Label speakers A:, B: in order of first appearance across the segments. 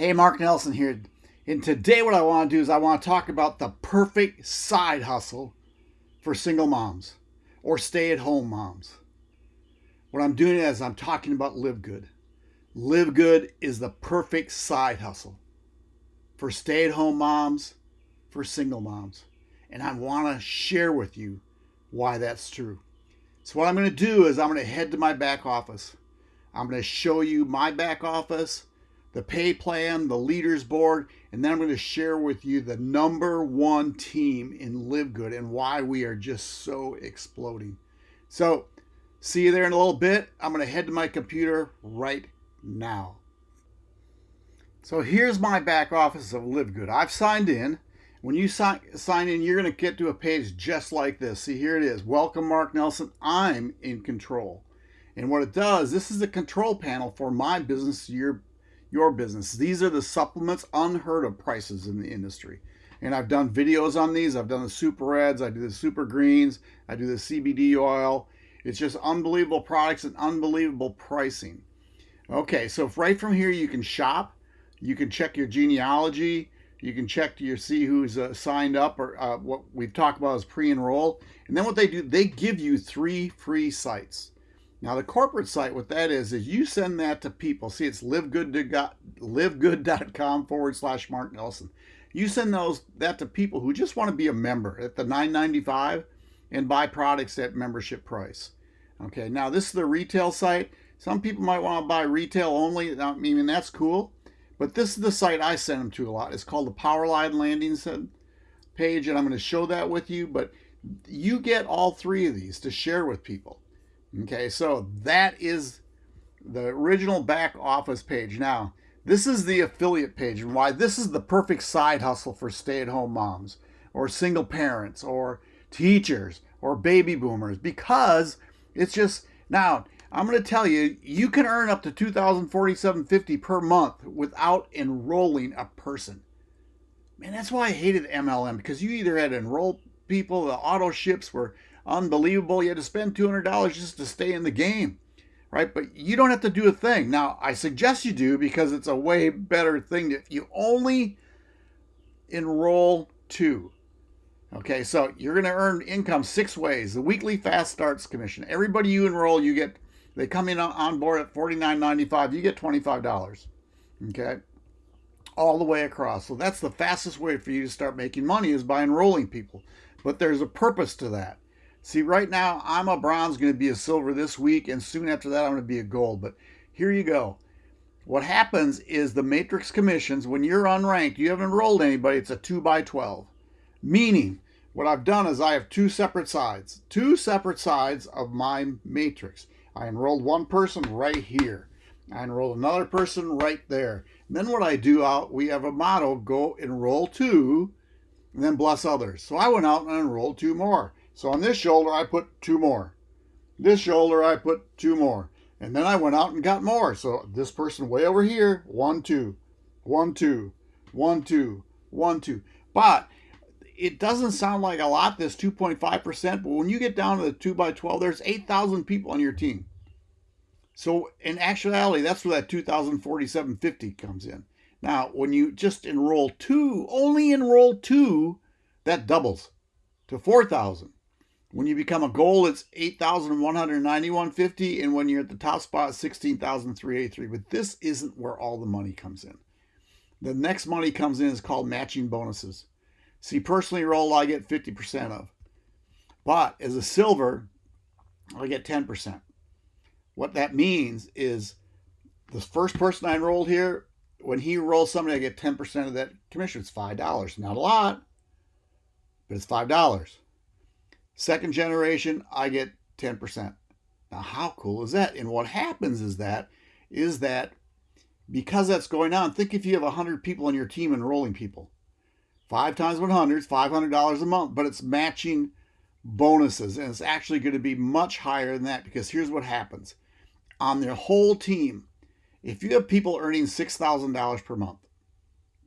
A: Hey, Mark Nelson here. And today, what I want to do is I want to talk about the perfect side hustle for single moms or stay at home moms. What I'm doing is I'm talking about Live Good. Live Good is the perfect side hustle for stay at home moms, for single moms. And I want to share with you why that's true. So, what I'm going to do is I'm going to head to my back office. I'm going to show you my back office the pay plan, the leaders board, and then I'm going to share with you the number one team in Live Good and why we are just so exploding. So, see you there in a little bit. I'm going to head to my computer right now. So, here's my back office of Live Good. I've signed in. When you sign, sign in, you're going to get to a page just like this. See, here it is. Welcome, Mark Nelson. I'm in control. And what it does, this is the control panel for my business, your your business. These are the supplements, unheard of prices in the industry. And I've done videos on these. I've done the super reds, I do the super greens, I do the CBD oil. It's just unbelievable products and unbelievable pricing. Okay, so if right from here you can shop, you can check your genealogy, you can check to see who's uh, signed up or uh, what we've talked about is pre-enroll. And then what they do, they give you three free sites. Now the corporate site, what that is, is you send that to people. See, it's livegood.com forward slash Mark Nelson. You send those that to people who just want to be a member at the 9.95 and buy products at membership price. Okay, now this is the retail site. Some people might want to buy retail only. I mean, that's cool. But this is the site I send them to a lot. It's called the Powerline Landing page, and I'm going to show that with you. But you get all three of these to share with people. Okay, so that is the original back office page. Now, this is the affiliate page and why this is the perfect side hustle for stay-at-home moms or single parents or teachers or baby boomers because it's just now I'm going to tell you you can earn up to 2047.50 per month without enrolling a person. Man, that's why I hated MLM because you either had to enroll people, the auto ships were unbelievable. You had to spend $200 just to stay in the game, right? But you don't have to do a thing. Now, I suggest you do because it's a way better thing if you only enroll two. Okay, so you're going to earn income six ways. The weekly fast starts commission. Everybody you enroll, you get, they come in on board at $49.95, you get $25. Okay, all the way across. So that's the fastest way for you to start making money is by enrolling people. But there's a purpose to that. See, right now, I'm a bronze, going to be a silver this week, and soon after that, I'm going to be a gold. But here you go. What happens is the matrix commissions, when you're unranked, you haven't enrolled anybody, it's a 2 by 12. Meaning, what I've done is I have two separate sides, two separate sides of my matrix. I enrolled one person right here. I enrolled another person right there. And then what I do out, we have a motto, go enroll two, and then bless others. So I went out and enrolled two more. So on this shoulder, I put two more. This shoulder, I put two more. And then I went out and got more. So this person way over here, one, two, one, two, one, two, one, two. But it doesn't sound like a lot, this 2.5%, but when you get down to the 2 by 12, there's 8,000 people on your team. So in actuality, that's where that 2,047.50 comes in. Now, when you just enroll two, only enroll two, that doubles to 4,000. When you become a gold, it's 8,191.50. And when you're at the top spot, 16,383. But this isn't where all the money comes in. The next money comes in is called matching bonuses. See, personally roll, I get 50% of. But as a silver, I get 10%. What that means is the first person I enrolled here, when he rolls somebody, I get 10% of that commission. It's $5. Not a lot, but it's $5. Second generation, I get 10%. Now, how cool is that? And what happens is that, is that because that's going on, think if you have 100 people on your team enrolling people. Five times 100 is $500 a month, but it's matching bonuses. And it's actually going to be much higher than that because here's what happens. On their whole team, if you have people earning $6,000 per month,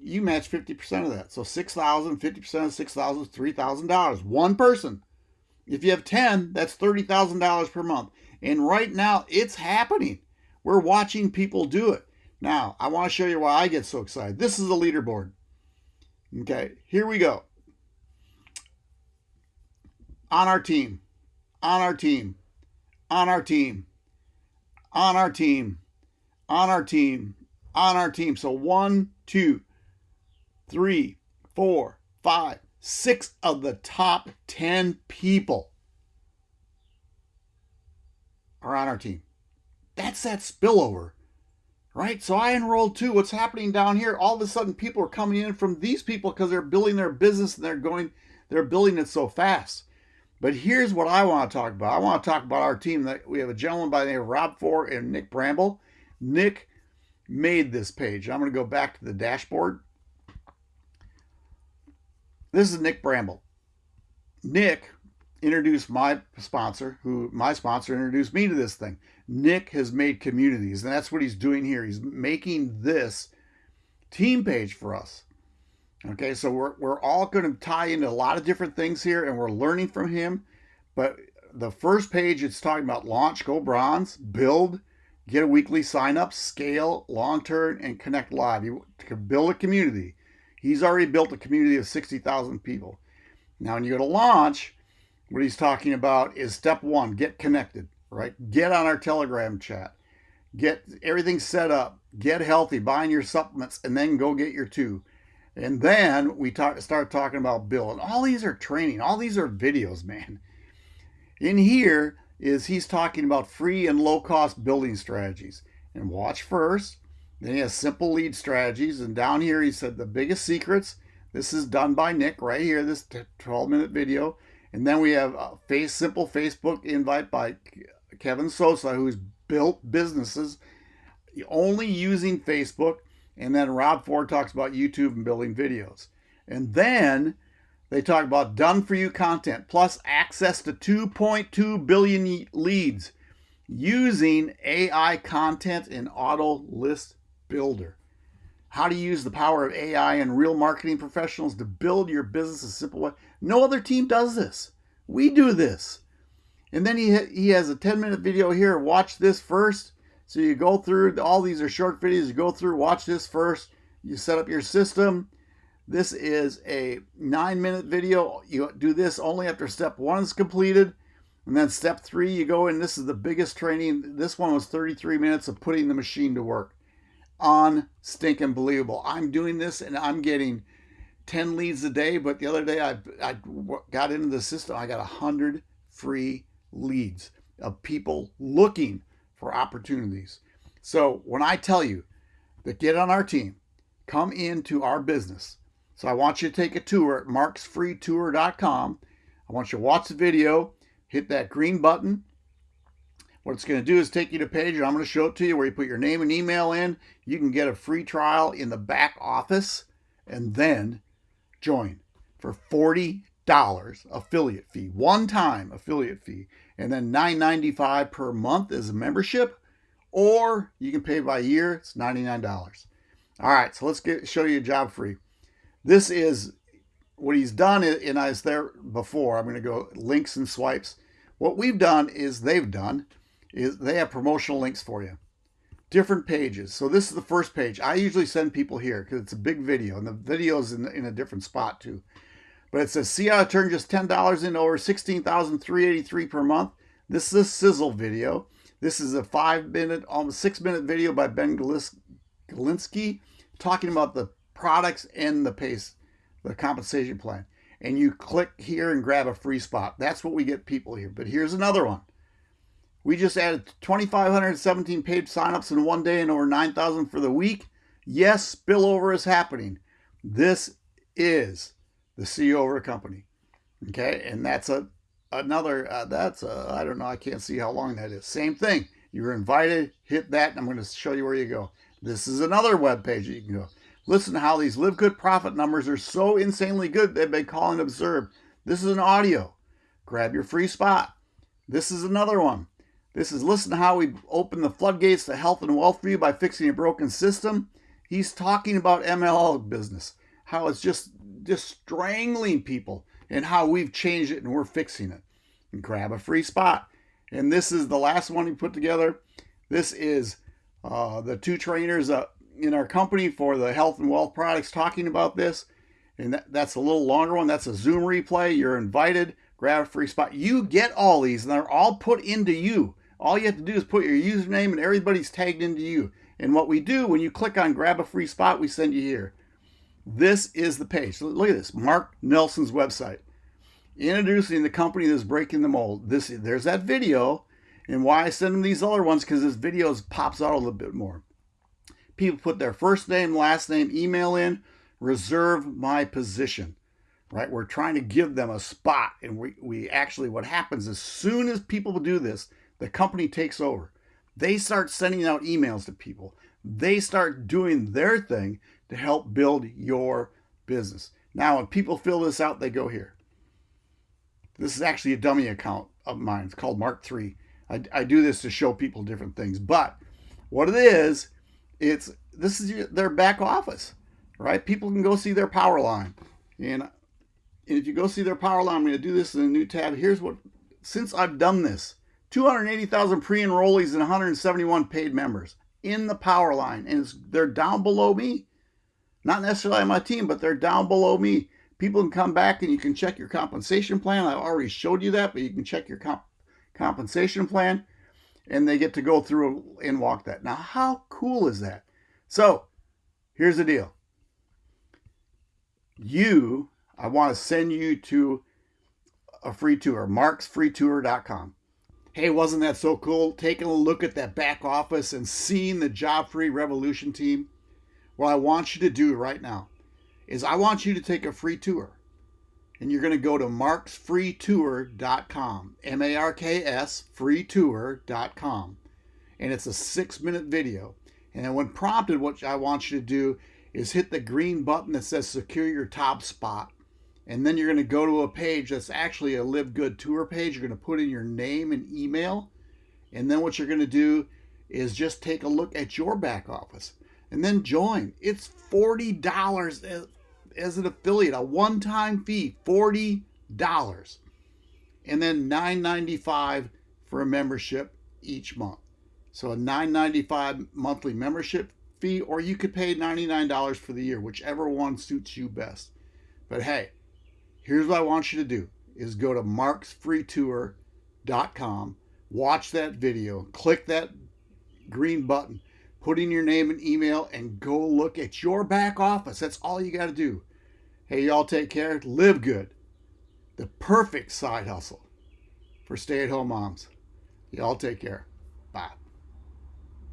A: you match 50% of that. So 6,000, 50% of 6,000 is $3,000. One person. If you have 10, that's $30,000 per month. And right now, it's happening. We're watching people do it. Now, I want to show you why I get so excited. This is the leaderboard. Okay, here we go. On our team, on our team, on our team, on our team, on our team, on our team. So one, two, three, four, five, six of the top 10 people are on our team. That's that spillover, right? So I enrolled too. What's happening down here? All of a sudden, people are coming in from these people because they're building their business and they're going, they're building it so fast. But here's what I want to talk about. I want to talk about our team. That we have a gentleman by the name of Rob Ford and Nick Bramble. Nick made this page. I'm going to go back to the dashboard. This is Nick Bramble. Nick introduced my sponsor, who my sponsor introduced me to this thing. Nick has made communities, and that's what he's doing here. He's making this team page for us. Okay, so we're, we're all going to tie into a lot of different things here, and we're learning from him. But the first page, it's talking about launch, go bronze, build, get a weekly sign up, scale, long term, and connect live. You can build a community. He's already built a community of 60,000 people. Now, when you go to launch, what he's talking about is step one get connected, right? Get on our Telegram chat, get everything set up, get healthy, buying your supplements, and then go get your two. And then we talk, start talking about Bill. And all these are training, all these are videos, man. In here is he's talking about free and low cost building strategies. And watch first. Then he has simple lead strategies. And down here he said the biggest secrets. This is done by Nick right here, this 12 minute video. And then we have a face simple Facebook invite by Kevin Sosa, who's built businesses only using Facebook. And then Rob Ford talks about YouTube and building videos. And then they talk about done for you content plus access to 2.2 billion leads using AI content and Auto List Builder. How to use the power of AI and real marketing professionals to build your business a simple way. No other team does this. We do this. And then he, he has a 10 minute video here. Watch this first. So you go through, all these are short videos. You go through, watch this first. You set up your system. This is a nine minute video. You do this only after step one is completed. And then step three, you go in. This is the biggest training. This one was 33 minutes of putting the machine to work on stinking believable. I'm doing this and I'm getting 10 leads a day, but the other day I, I got into the system, I got 100 free leads of people looking for opportunities. So when I tell you that get on our team, come into our business. So I want you to take a tour at marksfreetour.com. I want you to watch the video, hit that green button, what it's going to do is take you to a page, and I'm going to show it to you where you put your name and email in. You can get a free trial in the back office and then join for $40 affiliate fee, one time affiliate fee, and then $9.95 per month as a membership, or you can pay by year, it's $99. All right, so let's get show you job free. This is what he's done, and I was there before. I'm going to go links and swipes. What we've done is they've done is they have promotional links for you. Different pages. So this is the first page. I usually send people here because it's a big video and the video is in, in a different spot too. But it says, see how I turned just $10 into over 16383 per month. This is a sizzle video. This is a five minute, almost six minute video by Ben Glinsky talking about the products and the pace, the compensation plan. And you click here and grab a free spot. That's what we get people here. But here's another one. We just added 2,517 paid signups in one day and over 9,000 for the week. Yes, spillover is happening. This is the CEO of a company. Okay, and that's a another. Uh, that's I don't know. I can't see how long that is. Same thing. You're invited. Hit that, and I'm going to show you where you go. This is another web page you can go. Listen to how these live good profit numbers are so insanely good they've been calling observed. This is an audio. Grab your free spot. This is another one. This is listen to how we open the floodgates to health and wealth for you by fixing a broken system. He's talking about MLM business, how it's just just strangling people, and how we've changed it and we're fixing it. And grab a free spot. And this is the last one he put together. This is uh, the two trainers uh, in our company for the health and wealth products talking about this. And that, that's a little longer one. That's a Zoom replay. You're invited. Grab a free spot. You get all these, and they're all put into you. All you have to do is put your username, and everybody's tagged into you. And what we do when you click on grab a free spot, we send you here. This is the page. Look at this, Mark Nelson's website. Introducing the company that's breaking the mold. This There's that video. And why I send them these other ones, because this video pops out a little bit more. People put their first name, last name, email in, reserve my position, right? We're trying to give them a spot. And we, we actually, what happens as soon as people do this, the company takes over. They start sending out emails to people. They start doing their thing to help build your business. Now, when people fill this out, they go here. This is actually a dummy account of mine. It's called Mark 3. I, I do this to show people different things. But what it is, it's this is their back office, right? People can go see their power line. And, and if you go see their power line, I'm going to do this in a new tab. Here's what, since I've done this, 280,000 pre-enrollees and 171 paid members in the power line. And they're down below me. Not necessarily on my team, but they're down below me. People can come back and you can check your compensation plan. I've already showed you that, but you can check your comp compensation plan and they get to go through and walk that. Now, how cool is that? So, here's the deal. You, I want to send you to a free tour, marksfreetour.com. Hey, wasn't that so cool? Taking a look at that back office and seeing the job free revolution team. What I want you to do right now is I want you to take a free tour and you're going to go to marksfreetour.com, M A R K S freetour.com. And it's a six minute video. And when prompted, what I want you to do is hit the green button that says secure your top spot. And then you're going to go to a page that's actually a Live Good Tour page. You're going to put in your name and email. And then what you're going to do is just take a look at your back office and then join. It's $40 as an affiliate, a one-time fee, $40. And then $9.95 for a membership each month. So a $9.95 monthly membership fee, or you could pay $99 for the year, whichever one suits you best. But hey, here's what I want you to do is go to marksfreetour.com, watch that video, click that green button, put in your name and email, and go look at your back office. That's all you got to do. Hey, y'all take care. Live good. The perfect side hustle for stay at home moms. Y'all take care. Bye.